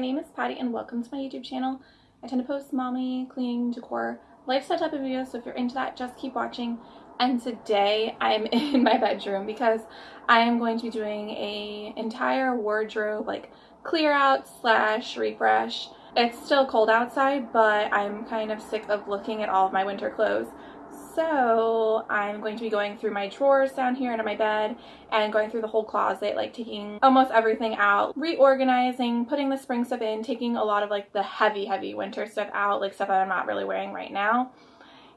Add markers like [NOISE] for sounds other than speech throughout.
Name is Patty and welcome to my YouTube channel. I tend to post mommy, cleaning, decor, lifestyle type of videos, so if you're into that, just keep watching. And today I'm [LAUGHS] in my bedroom because I am going to be doing a entire wardrobe like clear out slash refresh. It's still cold outside, but I'm kind of sick of looking at all of my winter clothes. So I'm going to be going through my drawers down here under my bed and going through the whole closet, like taking almost everything out, reorganizing, putting the spring stuff in, taking a lot of like the heavy, heavy winter stuff out, like stuff that I'm not really wearing right now.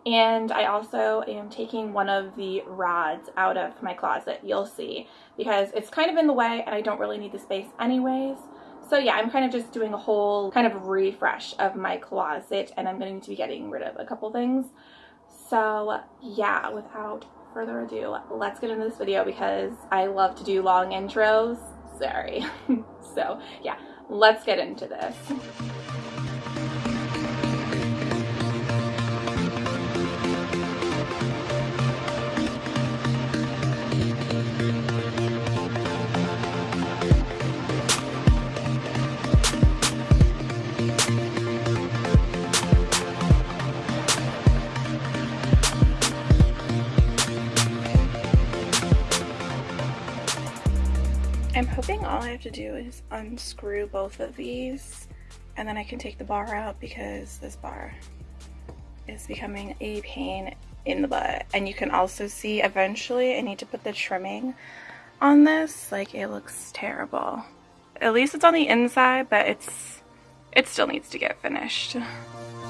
And I also am taking one of the rods out of my closet, you'll see, because it's kind of in the way and I don't really need the space anyways. So yeah, I'm kind of just doing a whole kind of refresh of my closet and I'm going to be getting rid of a couple things. So yeah, without further ado, let's get into this video because I love to do long intros. Sorry. [LAUGHS] so yeah, let's get into this. I'm all I have to do is unscrew both of these and then I can take the bar out because this bar is becoming a pain in the butt. And you can also see eventually I need to put the trimming on this. Like it looks terrible. At least it's on the inside, but it's it still needs to get finished. [LAUGHS]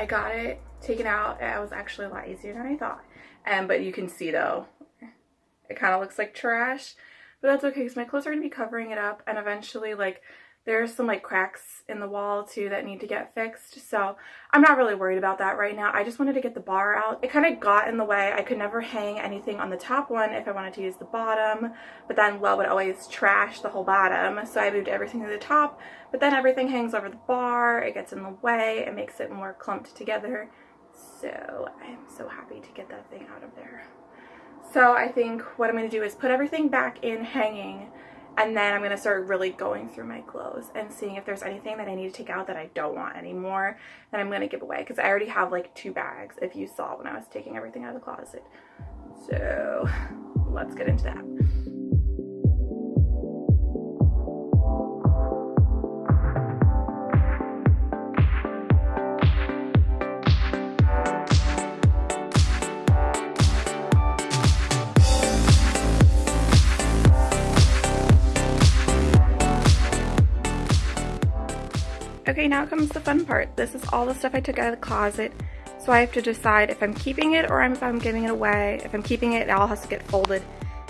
I got it taken out. It was actually a lot easier than I thought. And but you can see though, it kind of looks like trash. But that's okay because my clothes are going to be covering it up and eventually like there's some like cracks in the wall too that need to get fixed. So I'm not really worried about that right now. I just wanted to get the bar out. It kind of got in the way. I could never hang anything on the top one if I wanted to use the bottom. But then Lo would always trash the whole bottom. So I moved everything to the top. But then everything hangs over the bar. It gets in the way. It makes it more clumped together. So I'm so happy to get that thing out of there. So I think what I'm going to do is put everything back in hanging and then I'm going to start really going through my clothes and seeing if there's anything that I need to take out that I don't want anymore that I'm going to give away. Because I already have like two bags if you saw when I was taking everything out of the closet. So let's get into that. Okay, now comes the fun part. This is all the stuff I took out of the closet. So I have to decide if I'm keeping it or if I'm giving it away. If I'm keeping it, it all has to get folded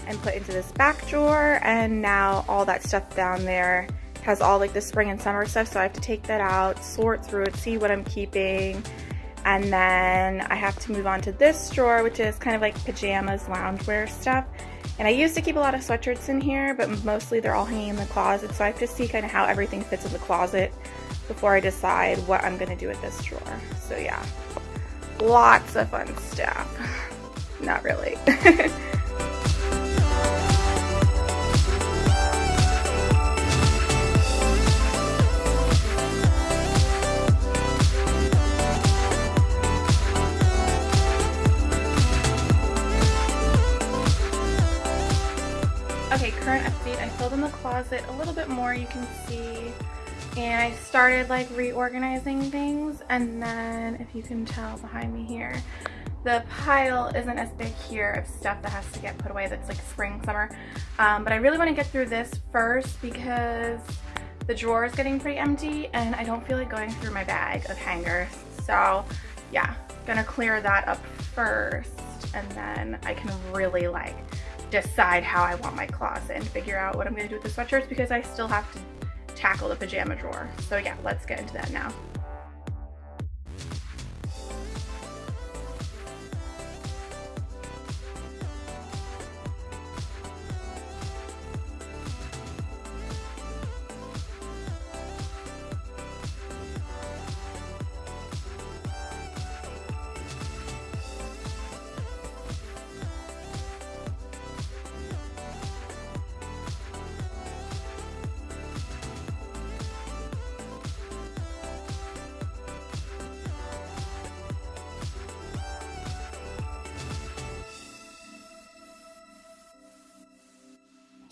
and put into this back drawer. And now all that stuff down there has all like the spring and summer stuff. So I have to take that out, sort through it, see what I'm keeping. And then I have to move on to this drawer, which is kind of like pajamas, loungewear stuff. And I used to keep a lot of sweatshirts in here, but mostly they're all hanging in the closet. So I have to see kind of how everything fits in the closet before I decide what I'm gonna do with this drawer. So yeah, lots of fun stuff. [SIGHS] Not really. [LAUGHS] Okay, current update. I filled in the closet a little bit more, you can see and I started like reorganizing things and then if you can tell behind me here the pile isn't as big here of stuff that has to get put away that's like spring summer um, but I really want to get through this first because the drawer is getting pretty empty and I don't feel like going through my bag of hangers. So yeah, gonna clear that up first and then I can really like decide how I want my closet and figure out what I'm gonna do with the sweatshirts because I still have to tackle the pajama drawer. So yeah, let's get into that now.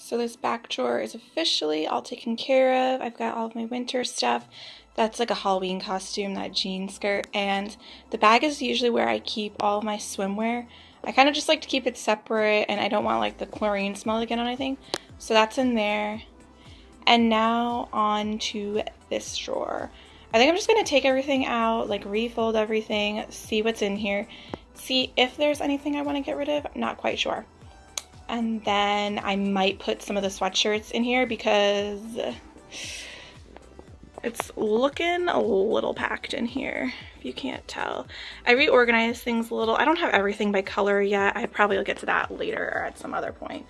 So this back drawer is officially all taken care of. I've got all of my winter stuff. That's like a Halloween costume, that jean skirt. And the bag is usually where I keep all of my swimwear. I kind of just like to keep it separate and I don't want like the chlorine smell to get on anything. So that's in there. And now on to this drawer. I think I'm just going to take everything out, like refold everything, see what's in here, see if there's anything I want to get rid of. I'm not quite sure. And then I might put some of the sweatshirts in here because it's looking a little packed in here, if you can't tell. I reorganized things a little. I don't have everything by color yet. I probably will get to that later or at some other point.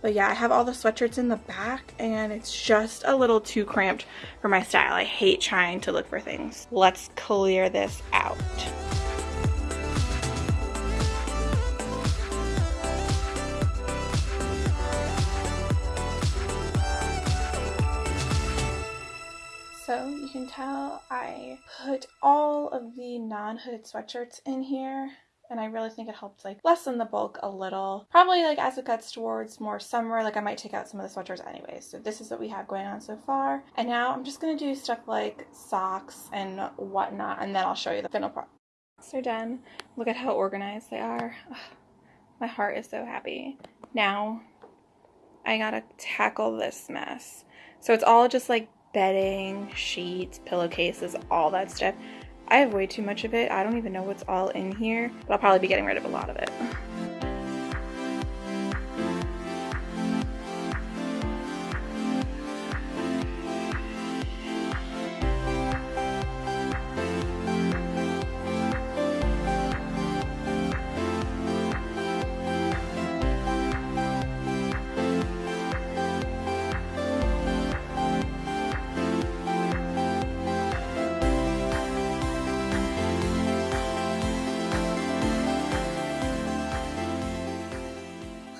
But yeah, I have all the sweatshirts in the back and it's just a little too cramped for my style. I hate trying to look for things. Let's clear this out. So you can tell I put all of the non-hooded sweatshirts in here and I really think it helps like lessen the bulk a little. Probably like as it gets towards more summer, like I might take out some of the sweatshirts anyways. So this is what we have going on so far. And now I'm just gonna do stuff like socks and whatnot and then I'll show you the final part. So done. Look at how organized they are. Ugh, my heart is so happy. Now I gotta tackle this mess. So it's all just like bedding, sheets, pillowcases, all that stuff. I have way too much of it. I don't even know what's all in here, but I'll probably be getting rid of a lot of it.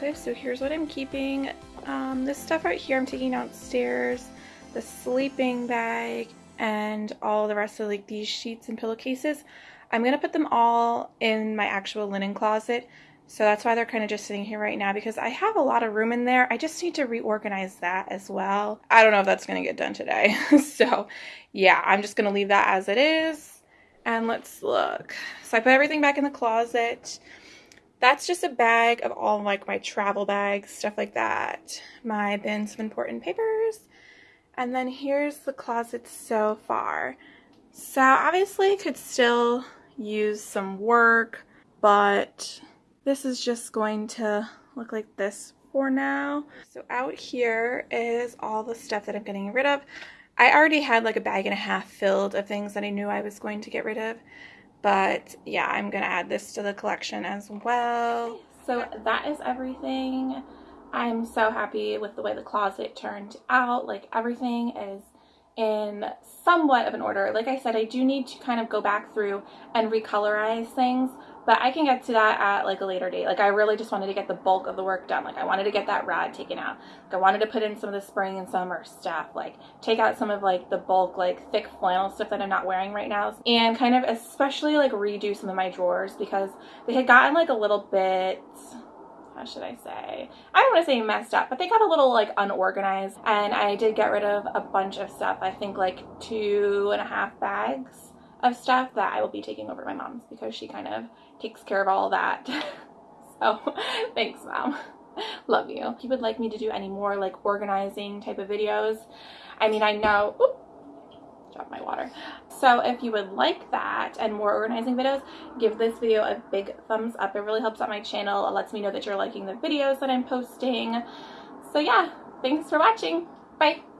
So here's what I'm keeping. Um, this stuff right here I'm taking downstairs, the sleeping bag, and all the rest of like these sheets and pillowcases. I'm going to put them all in my actual linen closet. So that's why they're kind of just sitting here right now because I have a lot of room in there. I just need to reorganize that as well. I don't know if that's going to get done today. [LAUGHS] so yeah, I'm just going to leave that as it is. And let's look. So I put everything back in the closet. That's just a bag of all like my travel bags, stuff like that. My bins of important papers. And then here's the closet so far. So obviously I could still use some work, but this is just going to look like this for now. So out here is all the stuff that I'm getting rid of. I already had like a bag and a half filled of things that I knew I was going to get rid of. But yeah, I'm going to add this to the collection as well. So that is everything. I'm so happy with the way the closet turned out. Like everything is in somewhat of an order. Like I said, I do need to kind of go back through and recolorize things, but I can get to that at like a later date. Like I really just wanted to get the bulk of the work done. Like I wanted to get that rad taken out. Like I wanted to put in some of the spring and summer stuff. Like take out some of like the bulk like thick flannel stuff that I'm not wearing right now. And kind of especially like redo some of my drawers because they had gotten like a little bit how should I say? I don't want to say messed up, but they got a little like unorganized and I did get rid of a bunch of stuff. I think like two and a half bags of stuff that I will be taking over my mom's because she kind of takes care of all that. [LAUGHS] so [LAUGHS] thanks mom. [LAUGHS] Love you. If you would like me to do any more like organizing type of videos, I mean, I know, oop, drop my water. So if you would like that and more organizing videos, give this video a big thumbs up. It really helps out my channel. It lets me know that you're liking the videos that I'm posting. So yeah, thanks for watching. Bye.